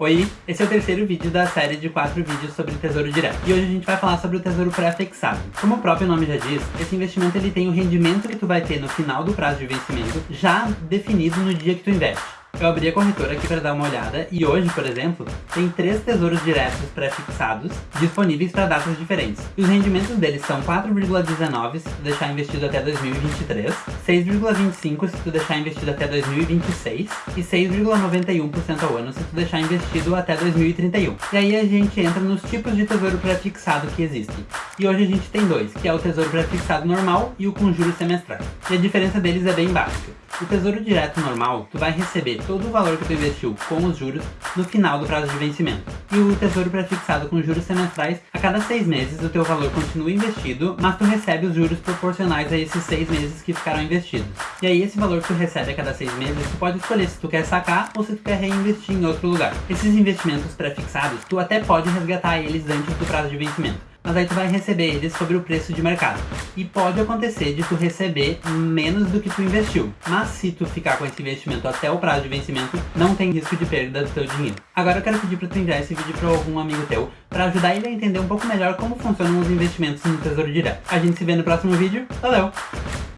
Oi, esse é o terceiro vídeo da série de quatro vídeos sobre Tesouro Direto. E hoje a gente vai falar sobre o Tesouro Pré-fixado. Como o próprio nome já diz, esse investimento ele tem o rendimento que tu vai ter no final do prazo de vencimento já definido no dia que tu investe. Eu abri a corretora aqui para dar uma olhada e hoje, por exemplo, tem três tesouros diretos pré-fixados disponíveis para datas diferentes. E os rendimentos deles são 4,19 se tu deixar investido até 2023, 6,25 se tu deixar investido até 2026 e 6,91% ao ano se tu deixar investido até 2031. E aí a gente entra nos tipos de tesouro pré-fixado que existem. E hoje a gente tem dois, que é o tesouro pré-fixado normal e o com juros semestrais. E a diferença deles é bem básica. O Tesouro Direto normal, tu vai receber todo o valor que tu investiu com os juros no final do prazo de vencimento. E o Tesouro Prefixado com juros semestrais, a cada seis meses o teu valor continua investido, mas tu recebe os juros proporcionais a esses seis meses que ficaram investidos. E aí esse valor que tu recebe a cada seis meses, tu pode escolher se tu quer sacar ou se tu quer reinvestir em outro lugar. Esses investimentos prefixados, tu até pode resgatar eles antes do prazo de vencimento mas aí tu vai receber eles sobre o preço de mercado. E pode acontecer de tu receber menos do que tu investiu. Mas se tu ficar com esse investimento até o prazo de vencimento, não tem risco de perda do teu dinheiro. Agora eu quero pedir para tu enviar esse vídeo para algum amigo teu, para ajudar ele a entender um pouco melhor como funcionam os investimentos no Tesouro Direto. A gente se vê no próximo vídeo. Valeu!